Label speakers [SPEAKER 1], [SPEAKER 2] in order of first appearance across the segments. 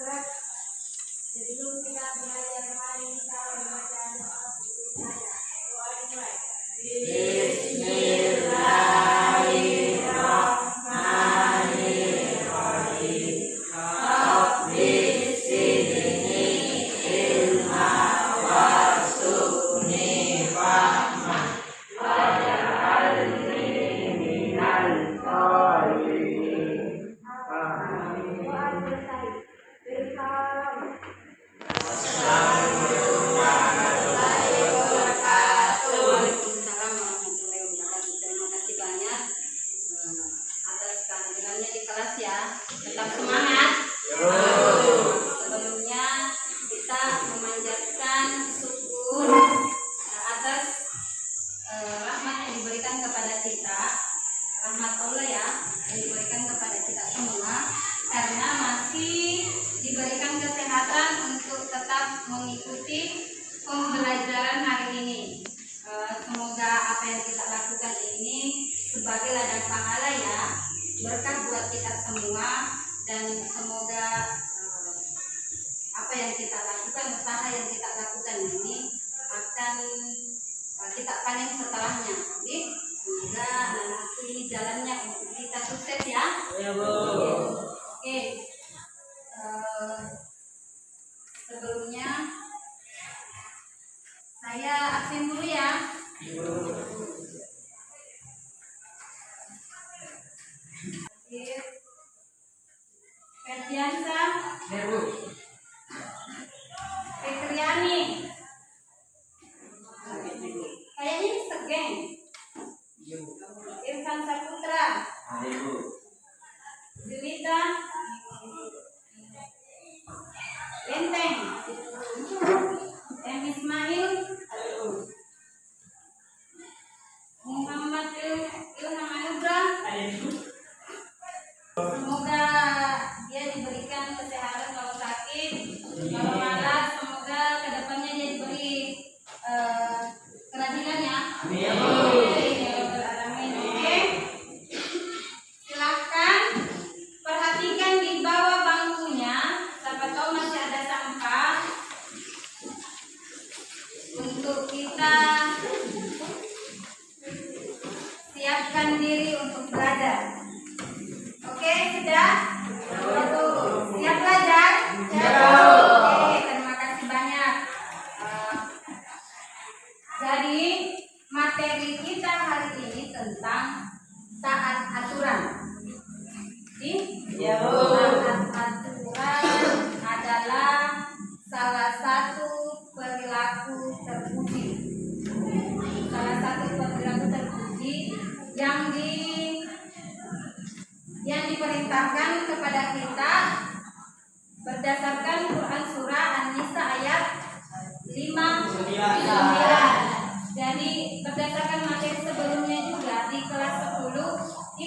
[SPEAKER 1] Yeah. belajar mari kita membaca doa saya doa
[SPEAKER 2] La Eh, kita panen setelahnya. Jadi semoga nanti jalannya untuk kita sukses ya.
[SPEAKER 3] Ya bu.
[SPEAKER 2] Oke. Eh, sebelumnya saya absen dulu ya. Ferdiansa.
[SPEAKER 3] Ya, Bu.
[SPEAKER 2] Julita Lenteng. M Ismail.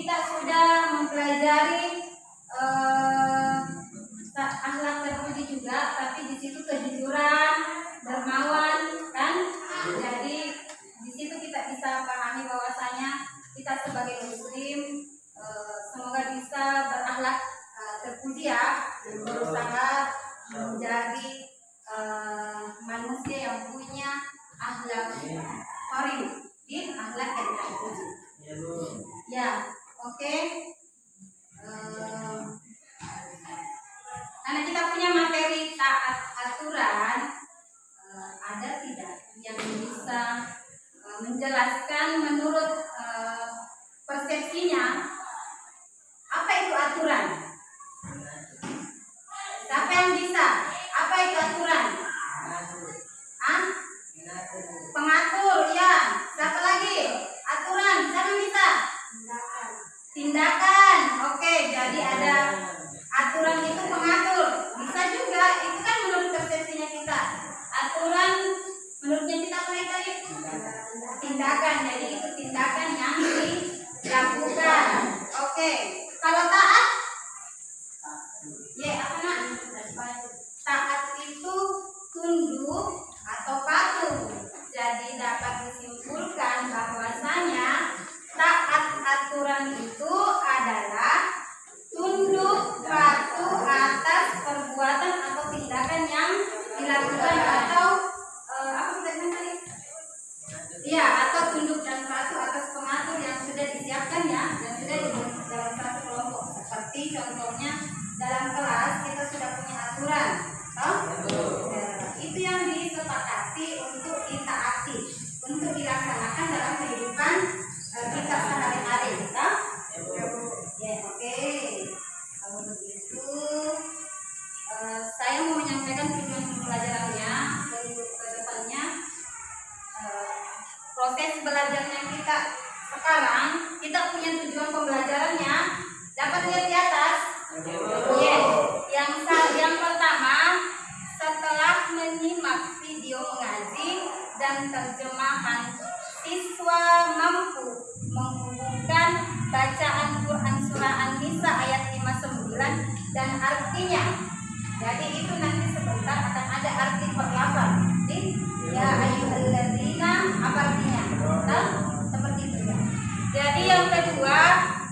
[SPEAKER 2] kita sudah mempelajari menjelaskan menurut eh, persepsinya yang kedua,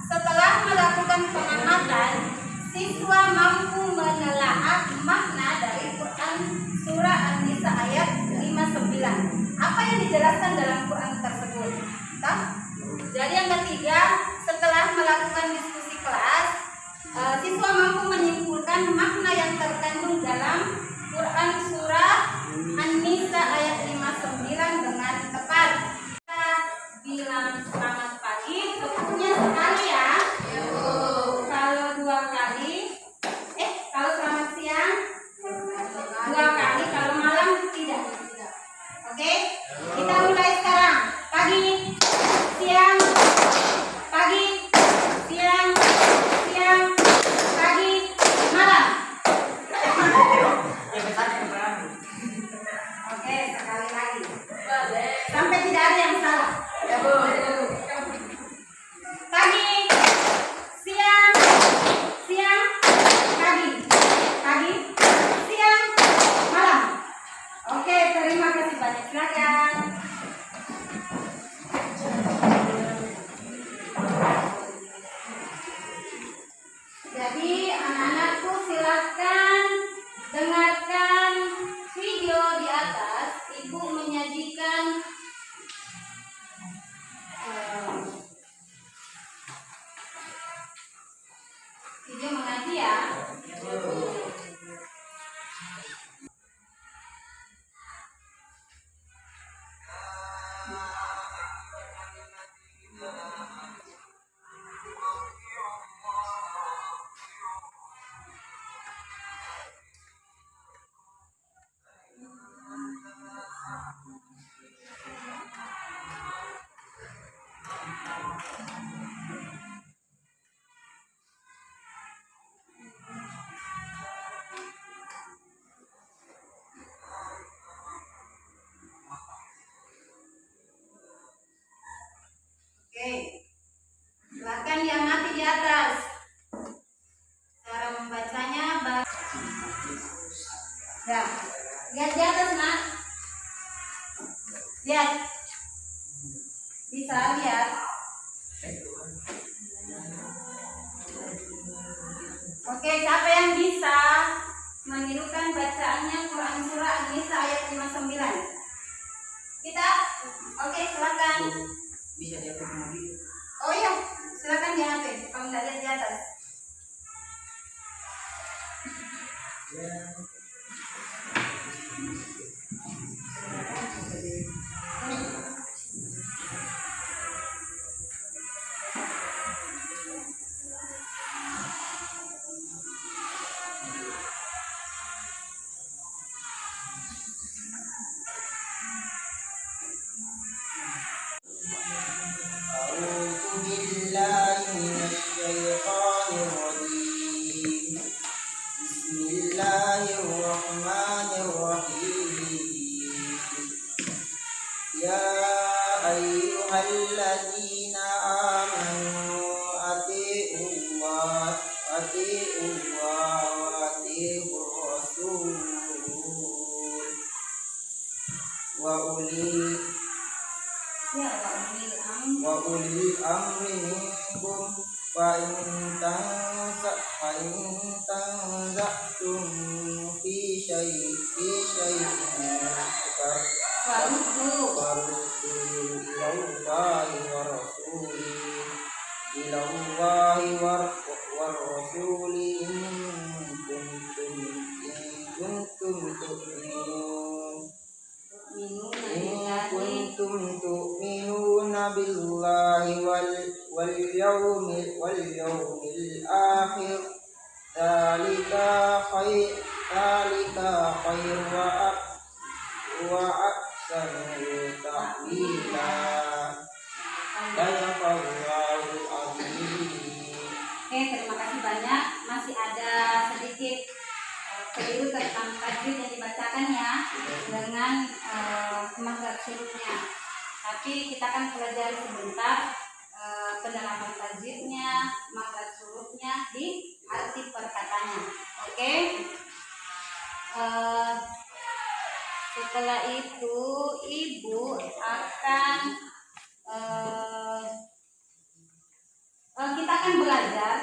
[SPEAKER 2] setelah melakukan pengamatan, siswa mampu menelaah makna dari Quran Surah An-Nisa ayat 59. Apa yang dijelaskan dalam Quran tersebut? Entah? Jadi yang ketiga, setelah melakukan diskusi kelas, eh, siswa mampu menyimpulkan makna yang terkandung dalam Quran Surah
[SPEAKER 4] يا أيها الذين كنتم تؤمنون إن كنتم تؤمنون بالله واليوم, واليوم الآخر. ذلك خير ذلك خير وأحسن.
[SPEAKER 2] Yang dibacakan ya dengan uh, makhraj hurufnya. Tapi kita akan pelajari sebentar eh, pendalaman tajwidnya, makhraj hurufnya di arti perkataannya. Oke. Eh, setelah itu ibu akan eh, Eh, kita akan belajar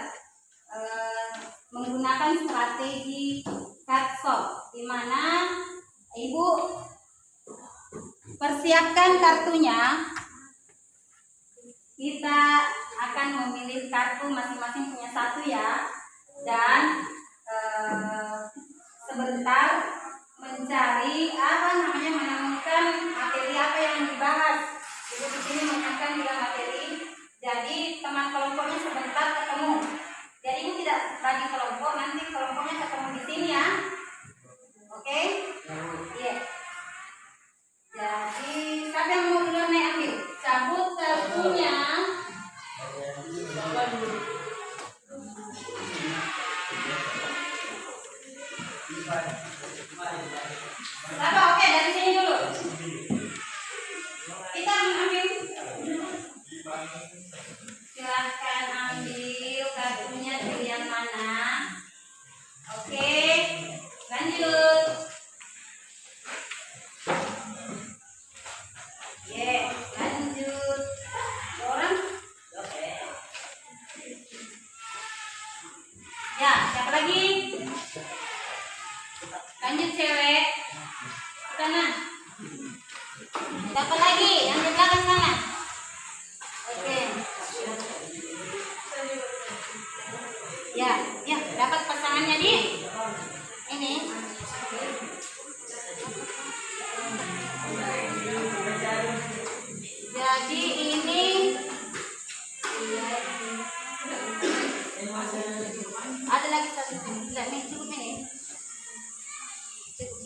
[SPEAKER 2] eh, menggunakan strategi cardshop di mana ibu persiapkan kartunya. Kita akan memilih kartu masing-masing punya satu ya. Dan eh, sebentar mencari apa namanya menemukan materi apa yang dibahas. Ibu di sini menyiapkan tiga materi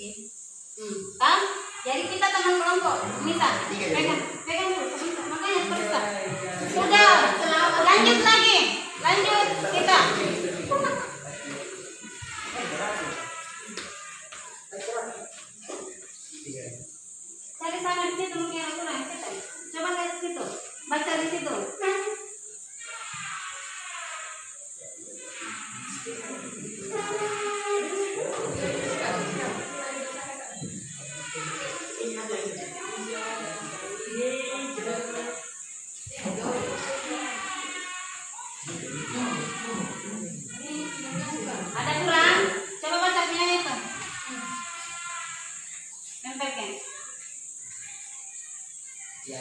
[SPEAKER 2] hmm. jadi kita teman kelompok? Misal pegang pegang dulu makanya sebentar sudah lanjut lagi. Lanjut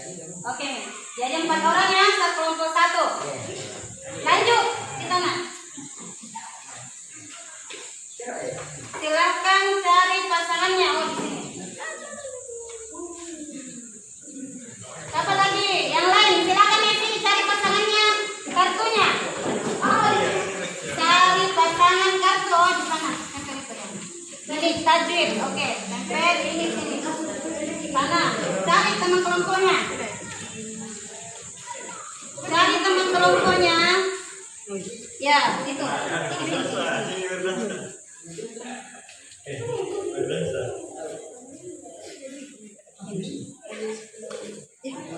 [SPEAKER 2] Oke, nih. jadi empat orang ya, satu kelompok satu. Lanjut, kita nak. Silahkan cari pasangannya. Oh. Siapa lagi? Yang lain, silakan di sini cari pasangannya, kartunya. Oh, cari pasangan kartu oh, di sana. Jadi tajwid, oke. Tempel ini sini. Sana, cari teman kelompoknya. Kelompoknya. Ya, itu. Sini, sini, sini.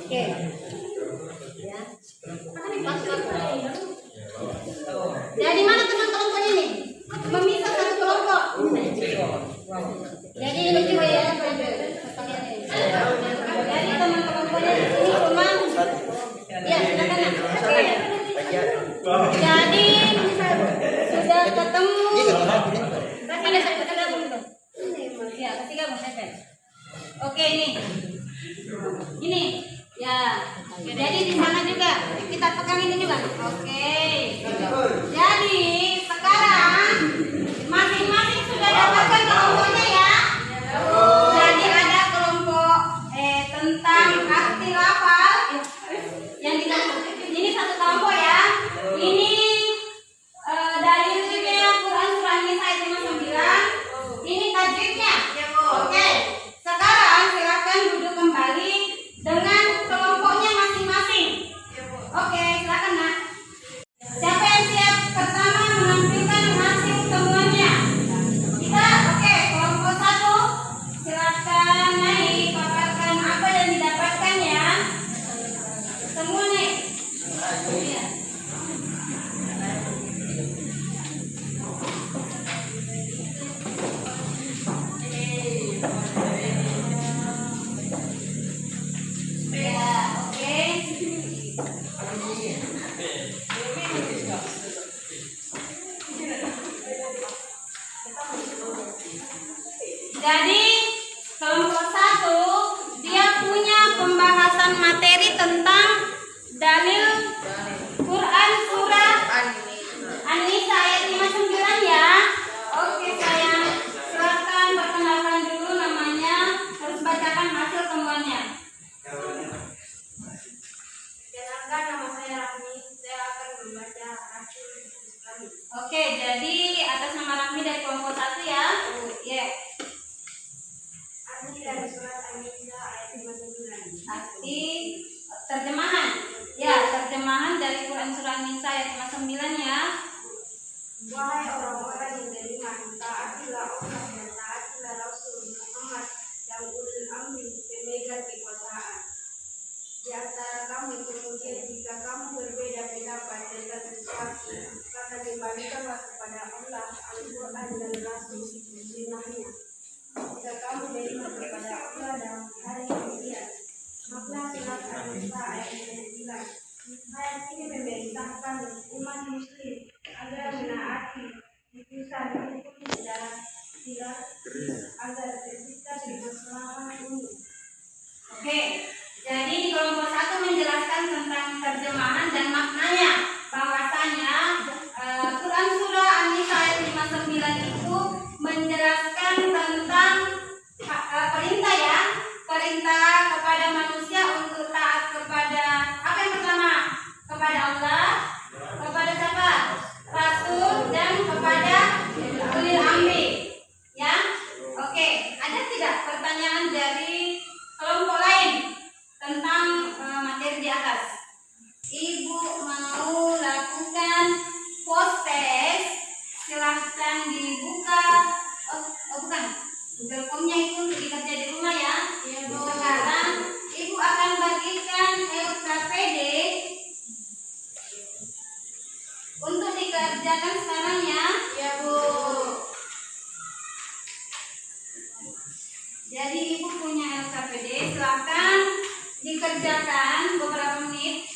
[SPEAKER 2] Oke. Ya. Jadi mana teman kelompoknya nih? Memisah satu kelompok. Jadi ini juga ya. Jadi teman kelompoknya di sini cuma Ya, silakan. Nak. Oke. Jadi sudah ketemu. Ada satu gabung tuh. Ya, kasih gabung Evan. Oke ini. Ini. Ya. Jadi di sana juga kita pegang ini juga. Oke. Jadi ketika kamu berbeda pendapat tentang sesuatu, maka kembalikanlah kepada Allah.
[SPEAKER 5] Jadi ibu punya LKPD, silakan dikerjakan beberapa menit.